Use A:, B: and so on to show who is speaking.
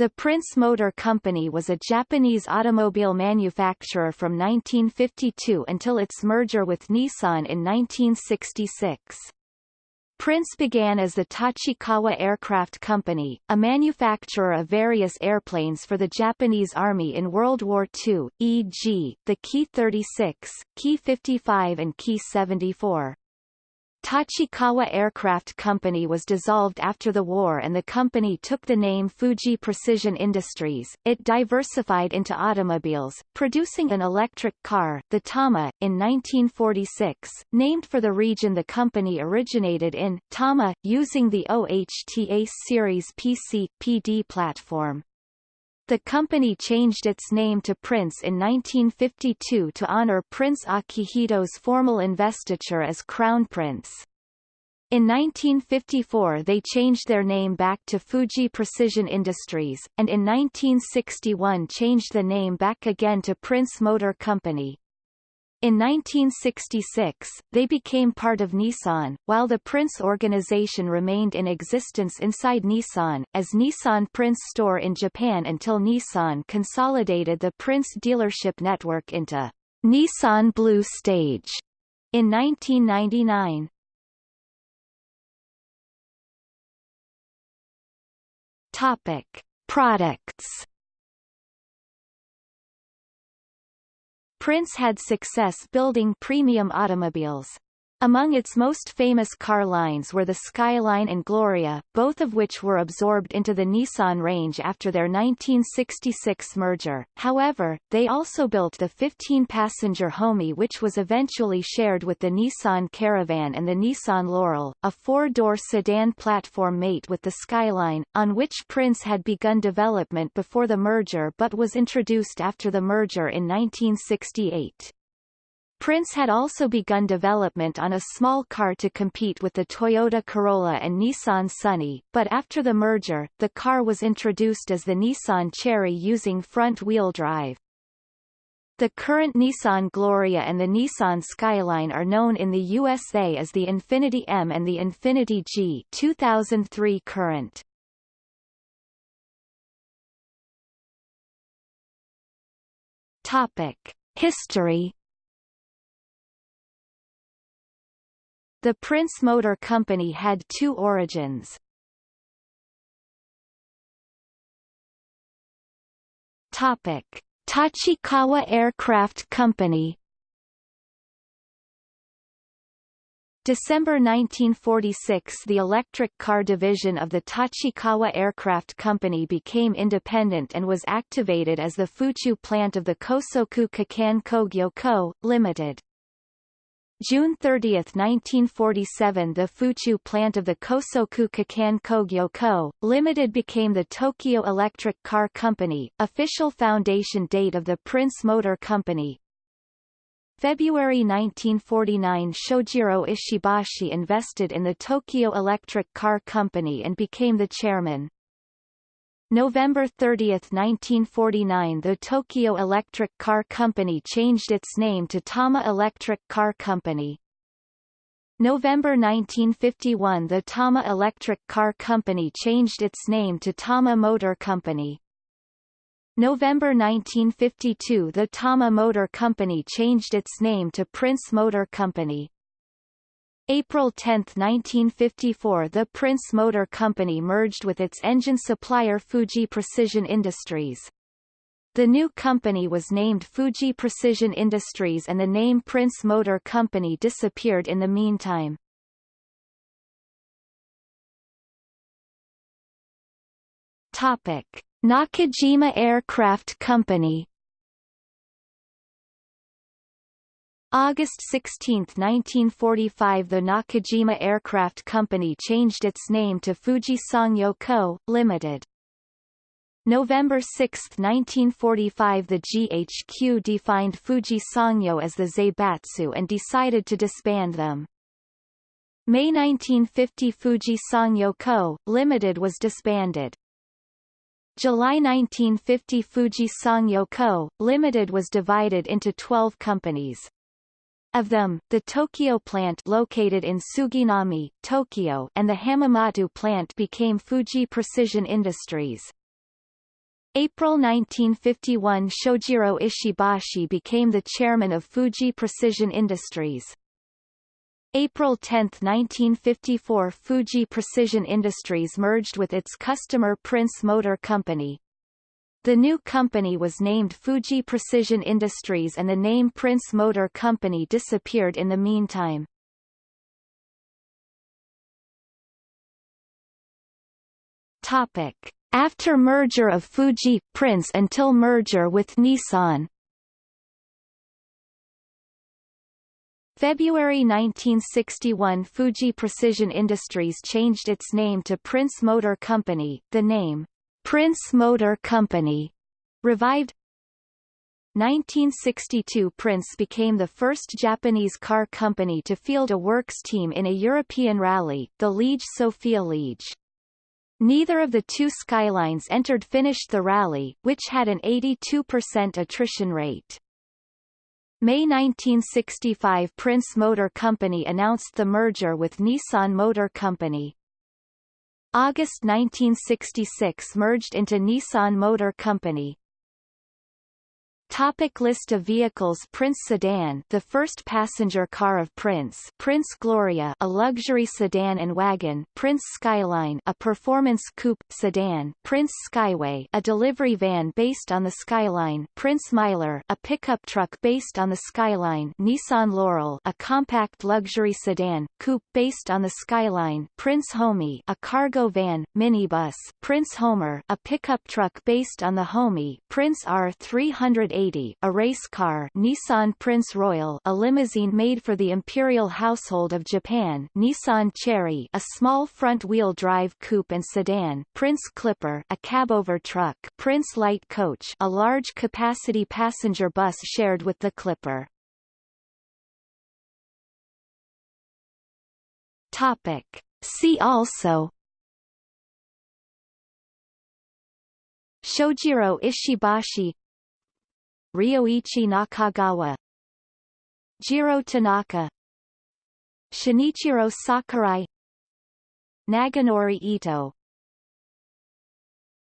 A: The Prince Motor Company was a Japanese automobile manufacturer from 1952 until its merger with Nissan in 1966. Prince began as the Tachikawa Aircraft Company, a manufacturer of various airplanes for the Japanese Army in World War II, e.g., the Ki-36, Ki-55 and Ki-74. Tachikawa Aircraft Company was dissolved after the war and the company took the name Fuji Precision Industries. It diversified into automobiles, producing an electric car, the Tama, in 1946, named for the region the company originated in, Tama, using the OHTA series PC, PD platform. The company changed its name to Prince in 1952 to honor Prince Akihito's formal investiture as Crown Prince. In 1954 they changed their name back to Fuji Precision Industries, and in 1961 changed the name back again to Prince Motor Company. In 1966, they became part of Nissan, while the Prince organization remained in existence inside Nissan, as Nissan Prince Store in Japan until Nissan consolidated the Prince dealership network into Nissan Blue Stage in 1999. Topic. Products Prince had success building premium automobiles. Among its most famous car lines were the Skyline and Gloria, both of which were absorbed into the Nissan range after their 1966 merger. However, they also built the 15-passenger Homy which was eventually shared with the Nissan Caravan and the Nissan Laurel, a four-door sedan platform mate with the Skyline, on which Prince had begun development before the merger but was introduced after the merger in 1968. Prince had also begun development on a small car to compete with the Toyota Corolla and Nissan Sunny, but after the merger, the car was introduced as the Nissan Cherry using front-wheel drive. The current Nissan Gloria and the Nissan Skyline are known in the USA as the Infiniti M and the Infiniti G 2003 current. Topic. History The Prince Motor Company had two origins. Topic: Tachikawa Aircraft Company December 1946 the electric car division of the Tachikawa Aircraft Company became independent and was activated as the Fuchu plant of the Kosoku Kakan Kogyo Co., Ltd. June 30, 1947 the Fuchu plant of the Kosoku Kakan Kogyo Co., Limited became the Tokyo Electric Car Company, official foundation date of the Prince Motor Company. February 1949 Shojiro Ishibashi invested in the Tokyo Electric Car Company and became the chairman. November 30, 1949 the Tokyo Electric Car Company changed its name to Tama Electric Car Company. November 1951 the Tama Electric Car Company changed its name to Tama Motor Company. November 1952 the Tama Motor Company changed its name to Prince Motor Company. April 10, 1954 the Prince Motor Company merged with its engine supplier Fuji Precision Industries. The new company was named Fuji Precision Industries and the name Prince Motor Company disappeared in the meantime. Topic. Nakajima Aircraft Company August 16, 1945 the Nakajima Aircraft Company changed its name to Fuji Sangyo Co., Ltd. November 6, 1945 the GHQ defined Fuji Sangyo as the Zaibatsu and decided to disband them. May 1950 Fuji Sangyo Co., Ltd. was disbanded. July 1950 Fuji Sangyo Co., Ltd. was divided into 12 companies. Of them, the Tokyo plant located in Suginami, Tokyo and the Hamamatsu plant became Fuji Precision Industries. April 1951 Shojiro Ishibashi became the chairman of Fuji Precision Industries. April 10, 1954 Fuji Precision Industries merged with its customer Prince Motor Company. The new company was named Fuji Precision Industries and the name Prince Motor Company disappeared in the meantime. Topic. After merger of Fuji, Prince until merger with Nissan February 1961 Fuji Precision Industries changed its name to Prince Motor Company, the name, Prince Motor Company, revived 1962 Prince became the first Japanese car company to field a works team in a European rally, the Liege Sofia Liege. Neither of the two Skylines entered finished the rally, which had an 82% attrition rate. May 1965 Prince Motor Company announced the merger with Nissan Motor Company. August 1966 merged into Nissan Motor Company. Topic list of vehicles Prince Sedan the first passenger car of Prince. Prince Gloria a luxury sedan and wagon. Prince Skyline a performance coupe sedan. Prince Skyway a delivery van based on the Skyline. Prince Miler a pickup truck based on the Skyline. Nissan Laurel a compact luxury sedan coupe based on the Skyline. Prince Homy a cargo van minibus. Prince Homer a pickup truck based on the Homy. Prince R380 a race car Nissan Prince Royal a limousine made for the imperial household of Japan Nissan Cherry a small front-wheel drive coupe and sedan Prince Clipper a cabover truck Prince Light Coach a large-capacity passenger bus shared with the Clipper. Topic. See also Shojiro Ishibashi Ryoichi Nakagawa. Jiro Tanaka. Shinichiro Sakurai. Naganori Ito